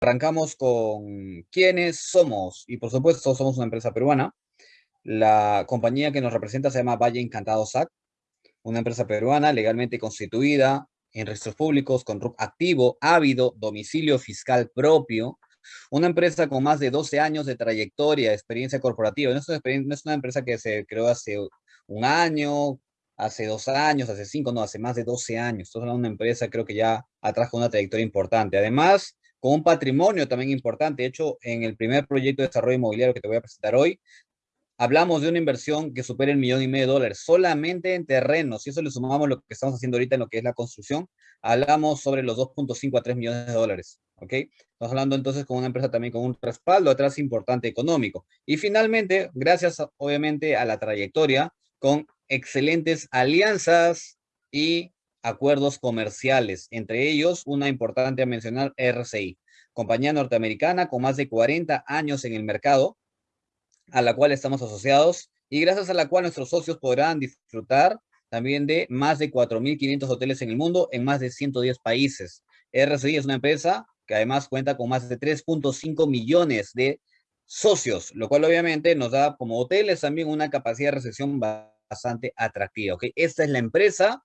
arrancamos con quiénes somos, y por supuesto somos una empresa peruana. La compañía que nos representa se llama Valle Encantado SAC, una empresa peruana legalmente constituida en registros públicos, con RUC activo, ávido, domicilio fiscal propio, una empresa con más de 12 años de trayectoria, experiencia corporativa. No es una, empresa que se creó hace un año, hace dos años, hace cinco, no, hace más de 12 años. Estamos una empresa creo que ya atrajo una trayectoria importante. Además, con un patrimonio también importante. De hecho, en el primer proyecto de desarrollo inmobiliario que te voy a presentar hoy, hablamos de una inversión que supera el millón y medio de dólares solamente en terrenos. Si eso le sumamos lo que estamos haciendo ahorita en lo que es la construcción, hablamos sobre los 2.5 a 3 millones de dólares. ¿Ok? Estamos hablando entonces con una empresa también con un respaldo atrás importante económico. Y finalmente, gracias obviamente a la trayectoria, con excelentes alianzas y acuerdos comerciales, entre ellos una importante a mencionar, RCI, compañía norteamericana con más de 40 años en el mercado, a la cual estamos asociados y gracias a la cual nuestros socios podrán disfrutar también de más de 4.500 hoteles en el mundo en más de 110 países. RCI es una empresa que además cuenta con más de 3.5 millones de socios, lo cual obviamente nos da como hoteles también una capacidad de recepción bastante atractiva. ¿ok? Esta es la empresa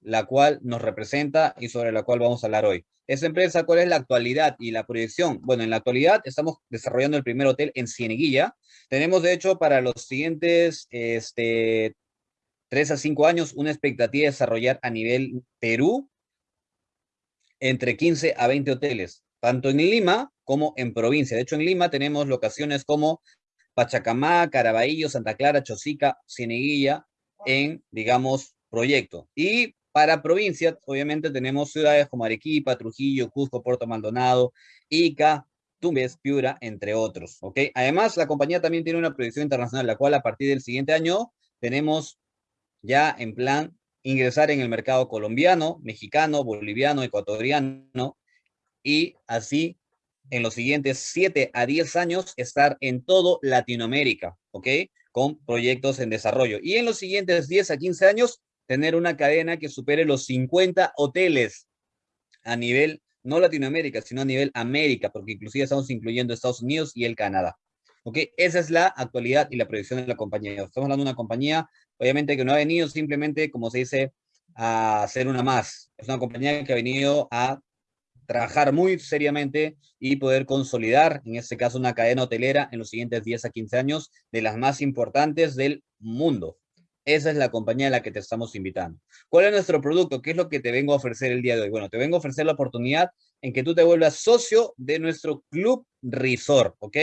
la cual nos representa y sobre la cual vamos a hablar hoy. Esta empresa, ¿cuál es la actualidad y la proyección? Bueno, en la actualidad estamos desarrollando el primer hotel en Cieneguilla. Tenemos, de hecho, para los siguientes este, tres a cinco años, una expectativa de desarrollar a nivel Perú entre 15 a 20 hoteles, tanto en Lima como en provincia. De hecho, en Lima tenemos locaciones como Pachacamá, Caraballo, Santa Clara, Chosica, Cieneguilla, en, digamos, proyecto. Y para provincia, obviamente tenemos ciudades como Arequipa, Trujillo, Cusco, Puerto Maldonado, Ica, Tumbes, Piura, entre otros, ¿ok? Además, la compañía también tiene una proyección internacional, la cual a partir del siguiente año tenemos ya en plan ingresar en el mercado colombiano, mexicano, boliviano, ecuatoriano, y así en los siguientes 7 a 10 años estar en todo Latinoamérica, ¿ok? Con proyectos en desarrollo. Y en los siguientes 10 a 15 años, tener una cadena que supere los 50 hoteles a nivel, no Latinoamérica, sino a nivel América, porque inclusive estamos incluyendo Estados Unidos y el Canadá. ¿Ok? Esa es la actualidad y la proyección de la compañía. Estamos hablando de una compañía, obviamente, que no ha venido simplemente, como se dice, a ser una más. Es una compañía que ha venido a trabajar muy seriamente y poder consolidar, en este caso, una cadena hotelera en los siguientes 10 a 15 años de las más importantes del mundo. Esa es la compañía a la que te estamos invitando. ¿Cuál es nuestro producto? ¿Qué es lo que te vengo a ofrecer el día de hoy? Bueno, te vengo a ofrecer la oportunidad en que tú te vuelvas socio de nuestro Club Resort, ¿ok?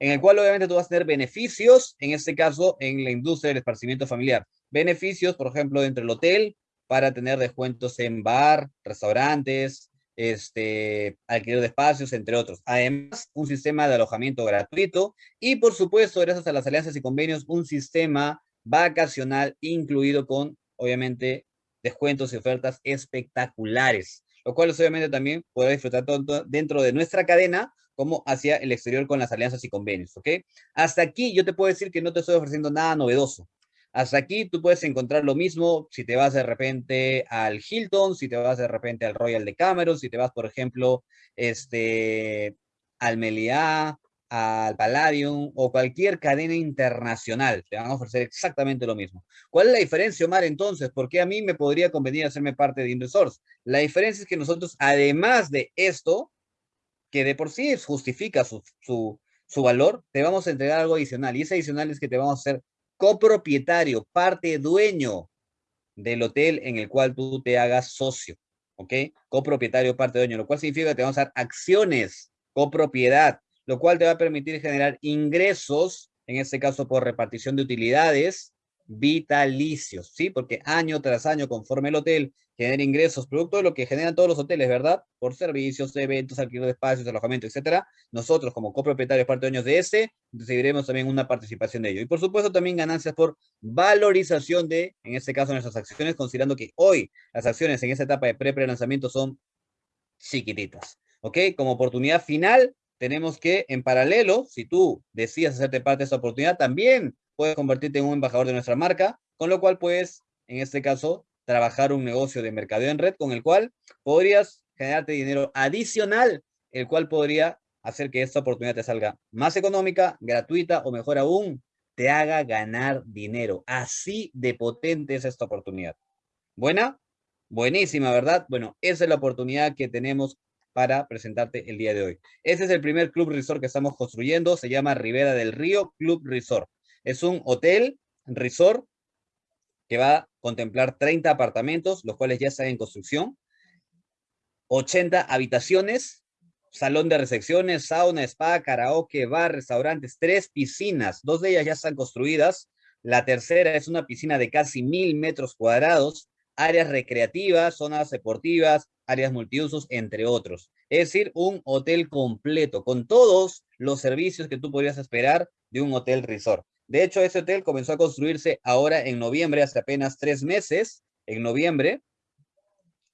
En el cual obviamente tú vas a tener beneficios, en este caso, en la industria del esparcimiento familiar. Beneficios, por ejemplo, dentro del hotel, para tener descuentos en bar, restaurantes, este, alquiler de espacios, entre otros. Además, un sistema de alojamiento gratuito y, por supuesto, gracias a las alianzas y convenios, un sistema vacacional incluido con, obviamente, descuentos y ofertas espectaculares, lo cual obviamente también podrá disfrutar tanto dentro de nuestra cadena como hacia el exterior con las alianzas y convenios, ¿ok? Hasta aquí yo te puedo decir que no te estoy ofreciendo nada novedoso. Hasta aquí tú puedes encontrar lo mismo si te vas de repente al Hilton, si te vas de repente al Royal de Cameron, si te vas, por ejemplo, este, al Meliá, al Palladium o cualquier cadena internacional. Te van a ofrecer exactamente lo mismo. ¿Cuál es la diferencia, Omar, entonces? ¿Por qué a mí me podría convenir hacerme parte de Indosource? La diferencia es que nosotros, además de esto, que de por sí justifica su, su, su valor, te vamos a entregar algo adicional. Y ese adicional es que te vamos a hacer copropietario, parte dueño del hotel en el cual tú te hagas socio. ¿Ok? Copropietario, parte dueño, lo cual significa que te vamos a dar acciones, copropiedad, lo cual te va a permitir generar ingresos, en este caso por repartición de utilidades vitalicios, ¿sí? Porque año tras año, conforme el hotel genera ingresos, producto de lo que generan todos los hoteles, ¿verdad? Por servicios, eventos, alquiler de espacios, alojamiento, etcétera. Nosotros, como copropietarios, parte dueños de ese, recibiremos también una participación de ello. Y por supuesto, también ganancias por valorización de, en este caso, nuestras acciones, considerando que hoy las acciones en esta etapa de pre-pre-lanzamiento son chiquititas, ¿ok? Como oportunidad final, tenemos que, en paralelo, si tú decides hacerte parte de esa oportunidad, también puedes convertirte en un embajador de nuestra marca, con lo cual puedes, en este caso, trabajar un negocio de mercadeo en red con el cual podrías generarte dinero adicional el cual podría hacer que esta oportunidad te salga más económica, gratuita o mejor aún, te haga ganar dinero. Así de potente es esta oportunidad. ¿Buena? Buenísima, ¿verdad? Bueno, esa es la oportunidad que tenemos para presentarte el día de hoy. Este es el primer club resort que estamos construyendo, se llama Rivera del Río Club Resort. Es un hotel resort que va a contemplar 30 apartamentos, los cuales ya están en construcción, 80 habitaciones, salón de recepciones, sauna, spa, karaoke, bar, restaurantes, tres piscinas, dos de ellas ya están construidas, la tercera es una piscina de casi mil metros cuadrados, áreas recreativas, zonas deportivas, áreas multiusos, entre otros. Es decir, un hotel completo, con todos los servicios que tú podrías esperar de un hotel resort. De hecho, ese hotel comenzó a construirse ahora en noviembre, hace apenas tres meses, en noviembre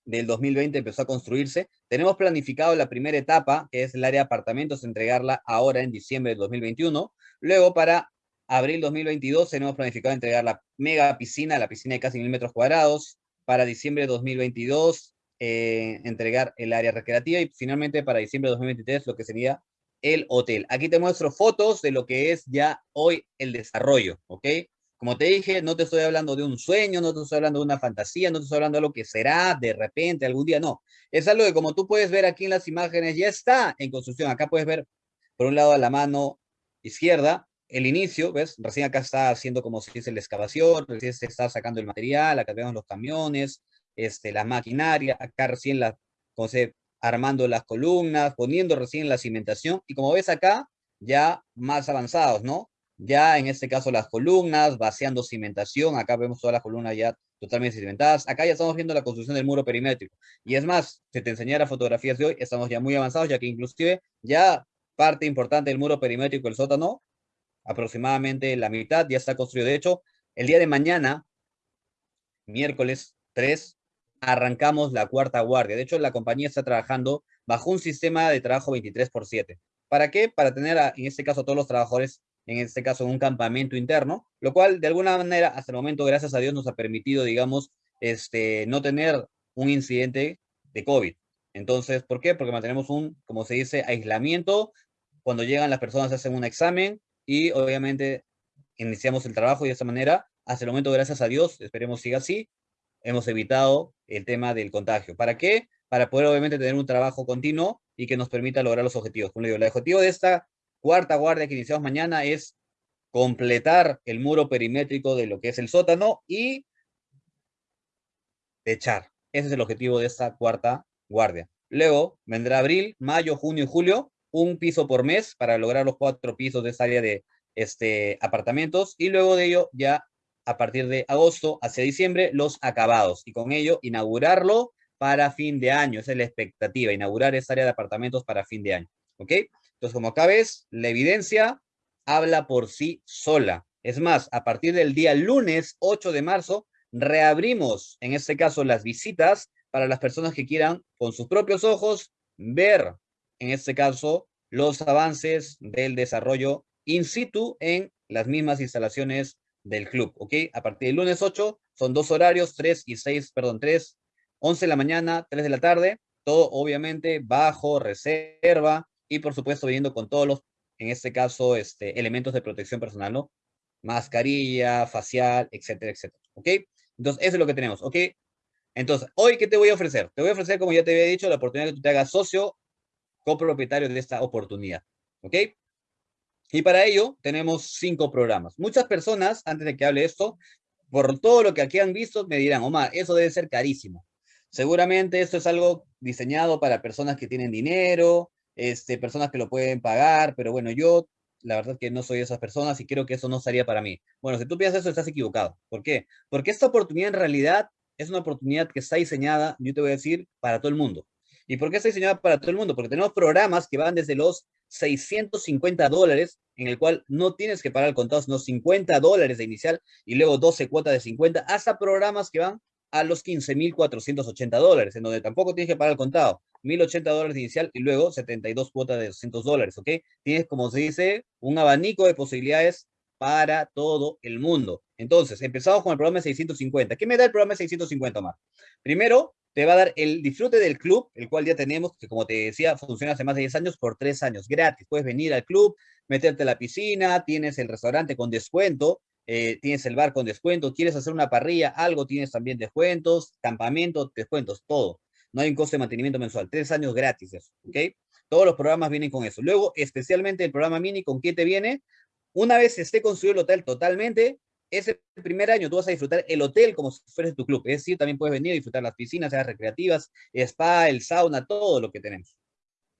del 2020 empezó a construirse. Tenemos planificado la primera etapa, que es el área de apartamentos, entregarla ahora en diciembre del 2021. Luego, para abril 2022, tenemos planificado entregar la mega piscina, la piscina de casi mil metros cuadrados. Para diciembre de 2022, eh, entregar el área recreativa y finalmente para diciembre de 2023 lo que sería el hotel. Aquí te muestro fotos de lo que es ya hoy el desarrollo, ¿ok? Como te dije, no te estoy hablando de un sueño, no te estoy hablando de una fantasía, no te estoy hablando de lo que será de repente algún día, no. Es algo que como tú puedes ver aquí en las imágenes, ya está en construcción. Acá puedes ver, por un lado, a la mano izquierda, el inicio, ¿ves? Recién acá está haciendo como si dice la excavación, recién se está sacando el material, acá vemos los camiones, este, la maquinaria, acá recién la, como se, armando las columnas, poniendo recién la cimentación, y como ves acá, ya más avanzados, ¿no? Ya en este caso las columnas, vaciando cimentación, acá vemos todas las columnas ya totalmente cimentadas, acá ya estamos viendo la construcción del muro perimétrico, y es más, si te enseñara fotografías de hoy, estamos ya muy avanzados, ya que inclusive ya parte importante del muro perimétrico del sótano, aproximadamente la mitad ya está construido, de hecho, el día de mañana, miércoles 3, arrancamos la cuarta guardia. De hecho, la compañía está trabajando bajo un sistema de trabajo 23 por 7. ¿Para qué? Para tener, en este caso, todos los trabajadores, en este caso, un campamento interno, lo cual, de alguna manera, hasta el momento, gracias a Dios, nos ha permitido, digamos, este, no tener un incidente de COVID. Entonces, ¿por qué? Porque mantenemos un, como se dice, aislamiento. Cuando llegan las personas hacen un examen y obviamente iniciamos el trabajo de esa manera, hasta el momento, gracias a Dios, esperemos siga así, hemos evitado el tema del contagio. ¿Para qué? Para poder obviamente tener un trabajo continuo y que nos permita lograr los objetivos. Como digo, el objetivo de esta cuarta guardia que iniciamos mañana es completar el muro perimétrico de lo que es el sótano y echar. Ese es el objetivo de esta cuarta guardia. Luego vendrá abril, mayo, junio y julio, un piso por mes para lograr los cuatro pisos de esta área de este, apartamentos y luego de ello ya a partir de agosto hacia diciembre los acabados y con ello inaugurarlo para fin de año. Esa es la expectativa, inaugurar esta área de apartamentos para fin de año. ¿Ok? Entonces, como acá ves, la evidencia habla por sí sola. Es más, a partir del día lunes 8 de marzo, reabrimos, en este caso, las visitas para las personas que quieran con sus propios ojos ver, en este caso, los avances del desarrollo in situ en las mismas instalaciones del club, ¿ok? A partir del lunes 8 son dos horarios, 3 y 6, perdón, 3, 11 de la mañana, 3 de la tarde, todo obviamente bajo reserva y por supuesto viniendo con todos los, en este caso, este, elementos de protección personal, ¿no? Mascarilla, facial, etcétera, etcétera, ¿ok? Entonces, eso es lo que tenemos, ¿ok? Entonces, hoy, ¿qué te voy a ofrecer? Te voy a ofrecer, como ya te había dicho, la oportunidad de que tú te hagas socio copropietario de esta oportunidad, ¿ok? Y para ello tenemos cinco programas. Muchas personas, antes de que hable esto, por todo lo que aquí han visto, me dirán, Omar, eso debe ser carísimo. Seguramente esto es algo diseñado para personas que tienen dinero, este, personas que lo pueden pagar, pero bueno, yo la verdad que no soy esas personas y creo que eso no sería para mí. Bueno, si tú piensas eso, estás equivocado. ¿Por qué? Porque esta oportunidad en realidad es una oportunidad que está diseñada, yo te voy a decir, para todo el mundo. ¿Y por qué está diseñada para todo el mundo? Porque tenemos programas que van desde los 650 dólares, en el cual no tienes que pagar el contado, sino 50 dólares de inicial y luego 12 cuotas de 50, hasta programas que van a los 15.480 dólares, en donde tampoco tienes que pagar el contado. 1.080 dólares de inicial y luego 72 cuotas de 200 dólares, ¿ok? Tienes, como se dice, un abanico de posibilidades para todo el mundo. Entonces, empezamos con el programa de 650. ¿Qué me da el programa de 650 más? Primero, te va a dar el disfrute del club, el cual ya tenemos, que como te decía, funciona hace más de 10 años por 3 años, gratis. Puedes venir al club, meterte a la piscina, tienes el restaurante con descuento, eh, tienes el bar con descuento, quieres hacer una parrilla, algo, tienes también descuentos, campamento, descuentos, todo. No hay un coste de mantenimiento mensual, tres años gratis eso, ¿ok? Todos los programas vienen con eso. Luego, especialmente el programa mini, ¿con qué te viene? Una vez esté construido el hotel totalmente, ese primer año tú vas a disfrutar el hotel como si fuese tu club. Es decir, también puedes venir a disfrutar las piscinas, áreas recreativas, spa, el sauna, todo lo que tenemos.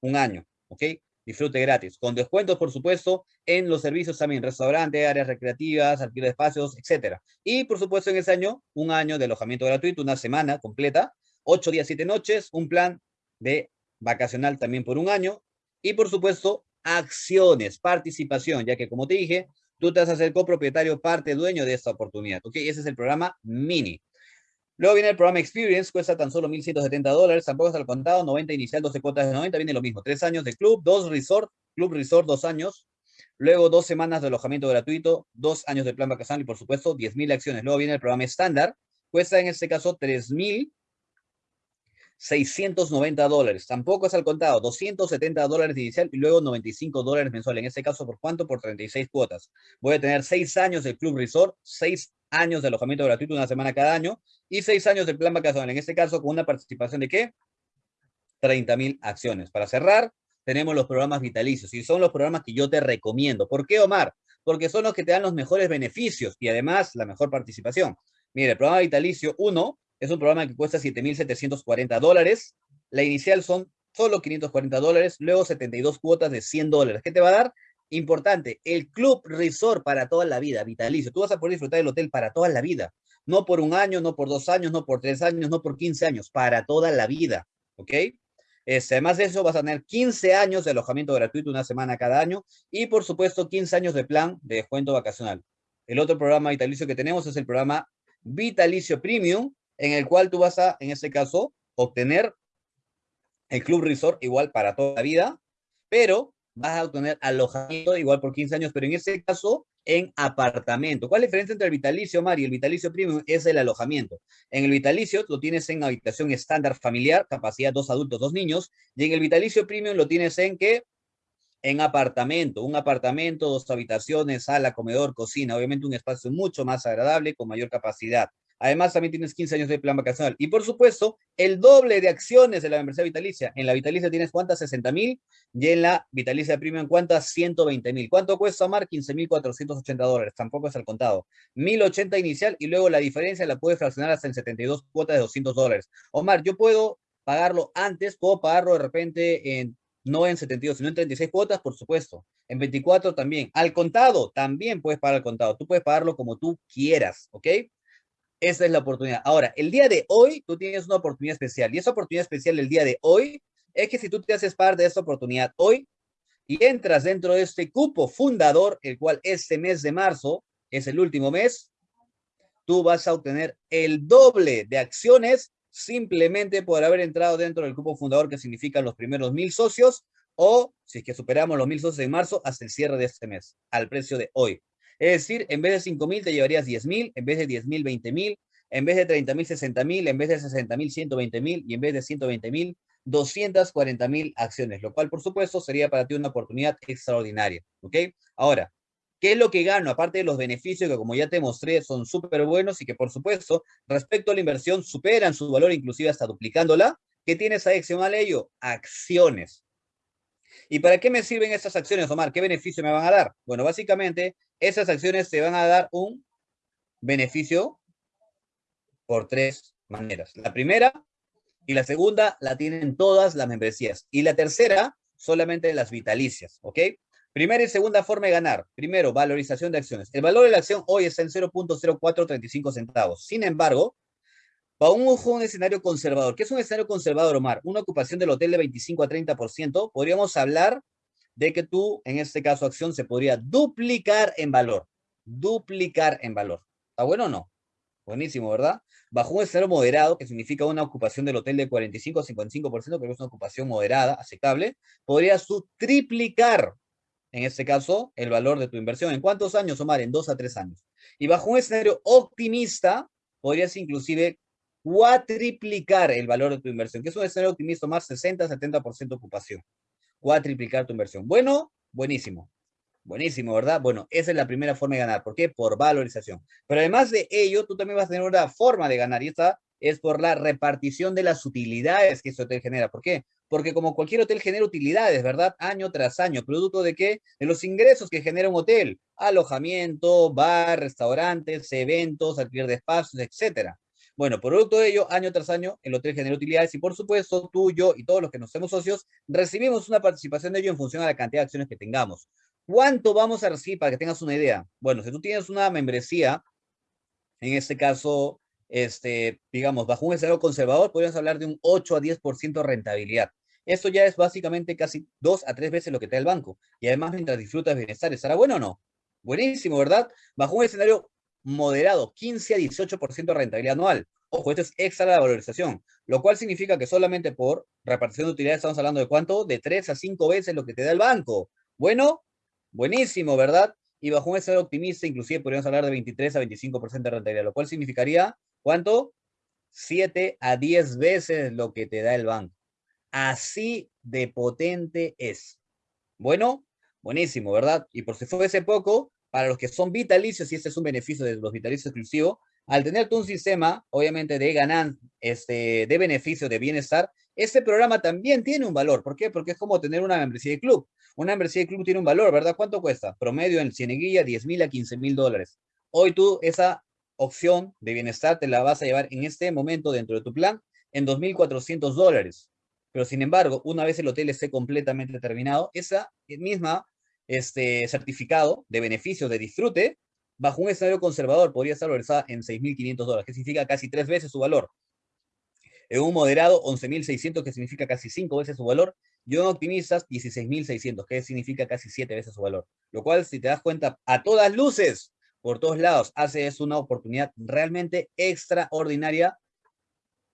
Un año, ¿ok? Disfrute gratis. Con descuentos, por supuesto, en los servicios también, restaurante, áreas recreativas, alquiler de espacios, etc. Y, por supuesto, en ese año, un año de alojamiento gratuito, una semana completa, ocho días, siete noches, un plan de vacacional también por un año. Y, por supuesto, acciones, participación, ya que, como te dije, tú te vas a hacer copropietario, parte dueño de esta oportunidad. ¿Ok? Ese es el programa mini. Luego viene el programa Experience, cuesta tan solo 1.170 dólares, tampoco es al contado, 90 inicial, 12 cuotas de 90, viene lo mismo, tres años de club, dos resort, club resort, dos años, luego dos semanas de alojamiento gratuito, dos años de plan vacacional y por supuesto 10.000 acciones. Luego viene el programa estándar, cuesta en este caso 3.000 690 dólares. Tampoco es al contado, 270 dólares inicial y luego 95 dólares mensual. En este caso, ¿por cuánto? Por 36 cuotas. Voy a tener 6 años del Club Resort, 6 años de alojamiento gratuito, una semana cada año, y 6 años del plan vacacional. En este caso, con una participación de qué? 30 mil acciones. Para cerrar, tenemos los programas vitalicios y son los programas que yo te recomiendo. ¿Por qué, Omar? Porque son los que te dan los mejores beneficios y además la mejor participación. Mire, el programa vitalicio 1 es un programa que cuesta 7.740 dólares. La inicial son solo 540 dólares, luego 72 cuotas de 100 dólares. ¿Qué te va a dar? Importante, el Club Resort para toda la vida, vitalicio. Tú vas a poder disfrutar del hotel para toda la vida. No por un año, no por dos años, no por tres años, no por 15 años, para toda la vida. ¿Ok? Este, además de eso, vas a tener 15 años de alojamiento gratuito, una semana cada año, y por supuesto 15 años de plan de descuento vacacional. El otro programa vitalicio que tenemos es el programa Vitalicio Premium, en el cual tú vas a, en este caso, obtener el Club Resort igual para toda la vida, pero vas a obtener alojamiento igual por 15 años, pero en este caso en apartamento. ¿Cuál es la diferencia entre el vitalicio, Mari? El vitalicio premium es el alojamiento. En el vitalicio lo tienes en habitación estándar familiar, capacidad dos adultos, dos niños, y en el vitalicio premium lo tienes en qué? En apartamento, un apartamento, dos habitaciones, sala, comedor, cocina, obviamente un espacio mucho más agradable, con mayor capacidad. Además, también tienes 15 años de plan vacacional. Y por supuesto, el doble de acciones de la membresía vitalicia. En la vitalicia tienes cuántas? 60 mil. Y en la vitalicia premium, ¿cuántas? 120 mil. ¿Cuánto cuesta, Omar? 15.480 dólares. Tampoco es al contado. 1.080 inicial y luego la diferencia la puedes fraccionar hasta en 72 cuotas de 200 dólares. Omar, yo puedo pagarlo antes, puedo pagarlo de repente en no en 72, sino en 36 cuotas, por supuesto. En 24 también. Al contado, también puedes pagar al contado. Tú puedes pagarlo como tú quieras, ¿ok? Esa es la oportunidad. Ahora, el día de hoy, tú tienes una oportunidad especial. Y esa oportunidad especial el día de hoy es que si tú te haces parte de esta oportunidad hoy y entras dentro de este cupo fundador, el cual este mes de marzo es el último mes, tú vas a obtener el doble de acciones simplemente por haber entrado dentro del cupo fundador, que significa los primeros mil socios, o si es que superamos los mil socios en marzo, hasta el cierre de este mes, al precio de hoy. Es decir, en vez de 5 mil te llevarías 10 mil, en vez de 10 mil, 20 mil, en vez de 30 mil, 60 mil, en vez de 60 mil, 120 mil y en vez de 120 mil, 240 mil acciones, lo cual por supuesto sería para ti una oportunidad extraordinaria. ¿Ok? Ahora, ¿qué es lo que gano? Aparte de los beneficios que como ya te mostré son súper buenos y que por supuesto respecto a la inversión superan su valor inclusive hasta duplicándola, ¿qué tienes adicional a ello? Acciones. ¿Y para qué me sirven estas acciones, Omar? ¿Qué beneficio me van a dar? Bueno, básicamente, esas acciones te van a dar un beneficio por tres maneras. La primera y la segunda la tienen todas las membresías. Y la tercera, solamente las vitalicias, ¿ok? Primera y segunda forma de ganar. Primero, valorización de acciones. El valor de la acción hoy está en 0.0435 centavos. Sin embargo, para un, un escenario conservador, ¿qué es un escenario conservador, Omar? Una ocupación del hotel de 25 a 30%, podríamos hablar de que tú, en este caso, acción se podría duplicar en valor. Duplicar en valor. ¿Está bueno o no? Buenísimo, ¿verdad? Bajo un escenario moderado, que significa una ocupación del hotel de 45 a 55%, que es una ocupación moderada, aceptable, podrías triplicar, en este caso, el valor de tu inversión. ¿En cuántos años, Omar? En dos a tres años. Y bajo un escenario optimista, podrías inclusive cuatriplicar el valor de tu inversión, que es un escenario optimista más 60-70% ocupación. Cuatriplicar tu inversión. Bueno, buenísimo. Buenísimo, ¿verdad? Bueno, esa es la primera forma de ganar. ¿Por qué? Por valorización. Pero además de ello, tú también vas a tener una forma de ganar y esta es por la repartición de las utilidades que ese hotel genera. ¿Por qué? Porque como cualquier hotel genera utilidades, ¿verdad? Año tras año, producto de qué? De los ingresos que genera un hotel. Alojamiento, bar, restaurantes, eventos, alquiler de espacios, etcétera. Bueno, producto de ello, año tras año, el hotel genera utilidades y por supuesto tú, yo y todos los que nos hacemos socios, recibimos una participación de ello en función a la cantidad de acciones que tengamos. ¿Cuánto vamos a recibir para que tengas una idea? Bueno, si tú tienes una membresía, en este caso, este, digamos, bajo un escenario conservador, podríamos hablar de un 8 a 10% de rentabilidad. Esto ya es básicamente casi dos a tres veces lo que te da el banco. Y además, mientras disfrutas bienestar, ¿estará bueno o no? Buenísimo, ¿verdad? Bajo un escenario moderado, 15 a 18% de rentabilidad anual. Ojo, esto es extra la valorización, lo cual significa que solamente por repartición de utilidades estamos hablando de cuánto? De 3 a 5 veces lo que te da el banco. Bueno, buenísimo, ¿verdad? Y bajo un escenario optimista, inclusive podríamos hablar de 23 a 25% de rentabilidad, lo cual significaría, ¿cuánto? 7 a 10 veces lo que te da el banco. Así de potente es. Bueno, buenísimo, ¿verdad? Y por si fuese poco, para los que son vitalicios, y este es un beneficio de los vitalicios exclusivos, al tener tú un sistema, obviamente, de ganan, este, de beneficio, de bienestar, este programa también tiene un valor. ¿Por qué? Porque es como tener una membresía de club. Una membresía de club tiene un valor, ¿verdad? ¿Cuánto cuesta? Promedio en Cieneguilla, 10 mil a 15 mil dólares. Hoy tú esa opción de bienestar te la vas a llevar en este momento dentro de tu plan en 2.400 dólares. Pero sin embargo, una vez el hotel esté completamente terminado, esa misma este certificado de beneficio de disfrute, bajo un escenario conservador podría estar valorizada en 6.500 dólares, que significa casi tres veces su valor. En un moderado, 11.600, que significa casi cinco veces su valor. Y en optimistas, 16.600, que significa casi siete veces su valor. Lo cual, si te das cuenta, a todas luces, por todos lados, hace es una oportunidad realmente extraordinaria.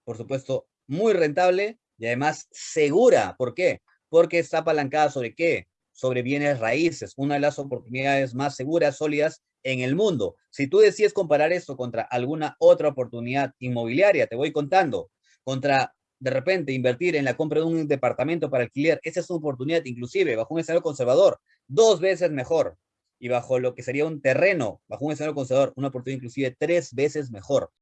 Por supuesto, muy rentable y además segura. ¿Por qué? Porque está apalancada sobre qué? Sobre bienes raíces, una de las oportunidades más seguras, sólidas en el mundo. Si tú decides comparar esto contra alguna otra oportunidad inmobiliaria, te voy contando, contra de repente invertir en la compra de un departamento para alquiler, esa es una oportunidad inclusive bajo un escenario conservador, dos veces mejor. Y bajo lo que sería un terreno, bajo un escenario conservador, una oportunidad inclusive tres veces mejor.